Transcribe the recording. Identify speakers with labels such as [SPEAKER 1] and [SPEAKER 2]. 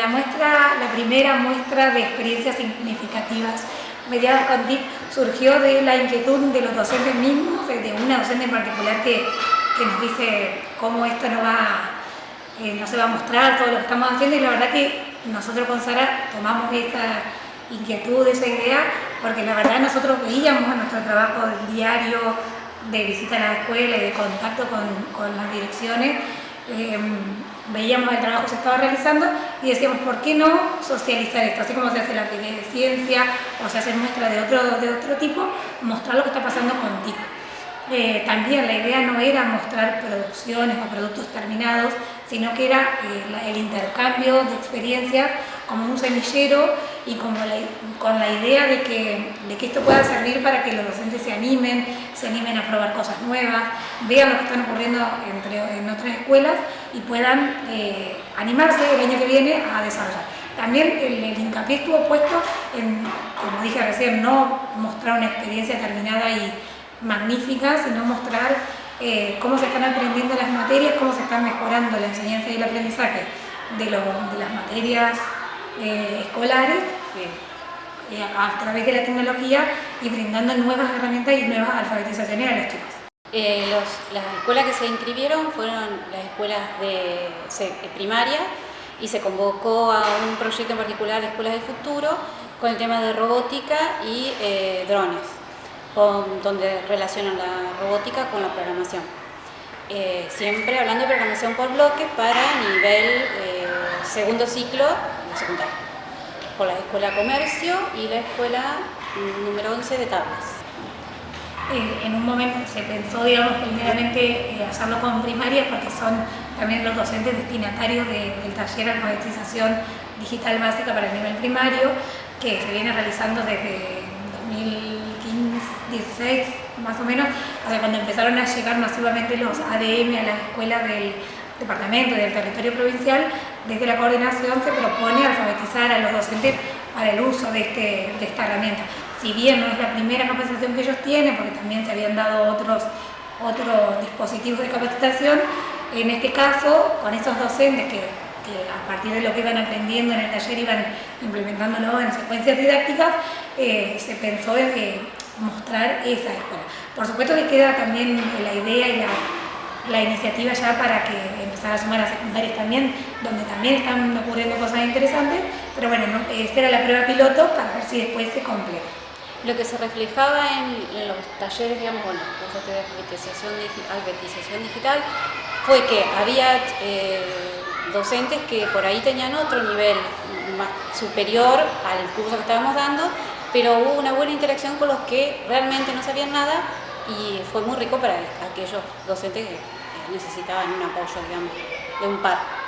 [SPEAKER 1] La muestra, la primera muestra de experiencias significativas mediadas con TIC surgió de la inquietud de los docentes mismos, de una docente en particular que, que nos dice cómo esto no va, eh, no se va a mostrar todo lo que estamos haciendo y la verdad que nosotros con Sara tomamos esta inquietud, esa idea, porque la verdad nosotros veíamos en nuestro trabajo diario de visita a la escuela y de contacto con, con las direcciones, eh, veíamos el trabajo que se estaba realizando y decíamos, ¿por qué no socializar esto? Así como se hace la de ciencia o se hace muestra de otro, de otro tipo, mostrar lo que está pasando con TIC. Eh, también la idea no era mostrar producciones o productos terminados, sino que era eh, el intercambio de experiencias como un semillero y como con la idea de que, de que esto pueda servir para que los docentes se animen, se animen a probar cosas nuevas, vean lo que están ocurriendo entre, en otras escuelas y puedan eh, animarse el año que viene a desarrollar. También el, el, hincapié estuvo puesto en, como dije recién, no mostrar una experiencia terminada y magnífica, sino mostrar eh, cómo se están aprendiendo las materias, cómo se están mejorando la enseñanza y el aprendizaje de, lo, de las materias eh, escolares eh, a través de la tecnología y brindando nuevas herramientas y nuevas alfabetizaciones a los chicos.
[SPEAKER 2] Los, las escuelas que se inscribieron fueron las escuelas de, de primaria y se convocó a un proyecto en particular de Escuelas del Futuro con el tema de robótica y drones, con, donde relacionan la robótica con la programación. Eh, siempre hablando de programación por bloques para nivel eh, segundo ciclo de secundaria, por la Escuela Comercio y la Escuela número 11 de Tablas
[SPEAKER 1] en un momento se pensó, digamos, primeramente eh, hacerlo con primarias porque son también los docentes destinatarios de, del taller de alfabetización digital básica para el nivel primario que se viene realizando desde 2015, 16 más o menos, sea, cuando empezaron a llegar masivamente los ADM a las escuelas del departamento y del territorio provincial, desde la coordinación se propone alfabetizar a los docentes para el uso de, este, de esta herramienta. Si bien no es la primera capacitación que ellos tienen, porque también se habían dado otros, otros dispositivos de capacitación, en este caso, con esos docentes que, que, a partir de lo que iban aprendiendo en el taller iban implementándolo en secuencias didácticas, eh, se pensó en mostrar esa escuela. Por supuesto que queda también la idea y la, la iniciativa ya para que empezar a sumar a secundarias también, donde también están ocurriendo cosas interesantes, pero bueno, esta era la prueba piloto para ver si después se completa.
[SPEAKER 2] Lo que se reflejaba en, los talleres, digamos, bueno, cursos de alfabetización, alfabetización digital, fue que había eh, docentes que por ahí tenían otro nivel más superior al curso que estábamos dando, pero hubo una buena interacción con los que realmente no sabían nada y fue muy rico para aquellos docentes que necesitaban un apoyo, digamos, de un par.